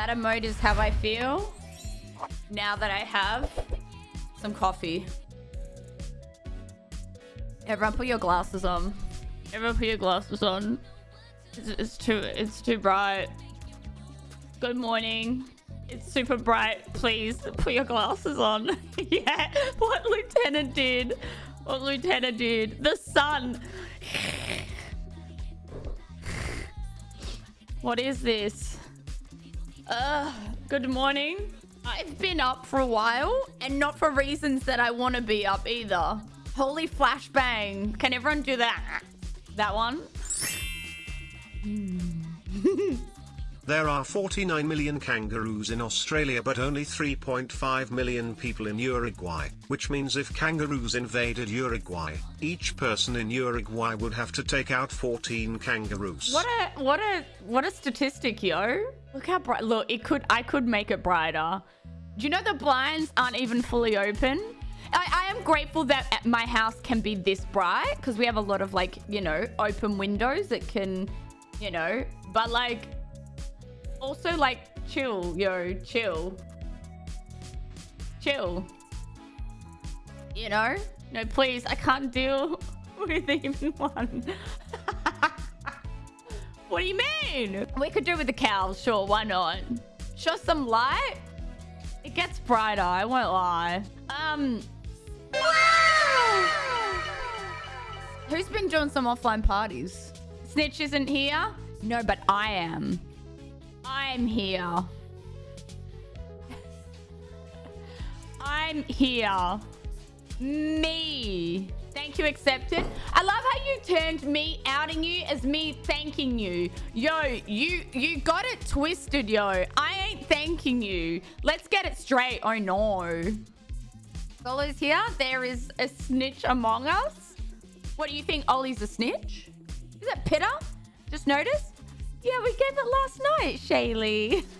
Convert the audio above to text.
That emote is how I feel now that I have some coffee. Everyone put your glasses on. Everyone put your glasses on. It's, it's too it's too bright. Good morning. It's super bright. Please put your glasses on. yeah, what Lieutenant did. What Lieutenant did. The sun. what is this? Uh, good morning. I've been up for a while and not for reasons that I want to be up either. Holy flashbang. Can everyone do that? That one? There are 49 million kangaroos in Australia but only 3.5 million people in Uruguay, which means if kangaroos invaded Uruguay, each person in Uruguay would have to take out 14 kangaroos. What a what a what a statistic, yo. Look how bright look, it could I could make it brighter. Do you know the blinds aren't even fully open? I, I am grateful that uh, my house can be this bright because we have a lot of like, you know, open windows that can, you know, but like also like chill, yo, chill. Chill. You know? No, please, I can't deal with even one. what do you mean? We could do with the cows, sure, why not? Show some light. It gets brighter, I won't lie. Um, Who's been doing some offline parties? Snitch isn't here? No, but I am. I'm here. I'm here. Me. Thank you, accepted. I love how you turned me outing you as me thanking you. Yo, you you got it twisted, yo. I ain't thanking you. Let's get it straight. Oh no. Solo's here. There is a snitch among us. What do you think? Ollie's a snitch? Is that Pitta? Just noticed? Yeah, we gave it last night, Shaylee.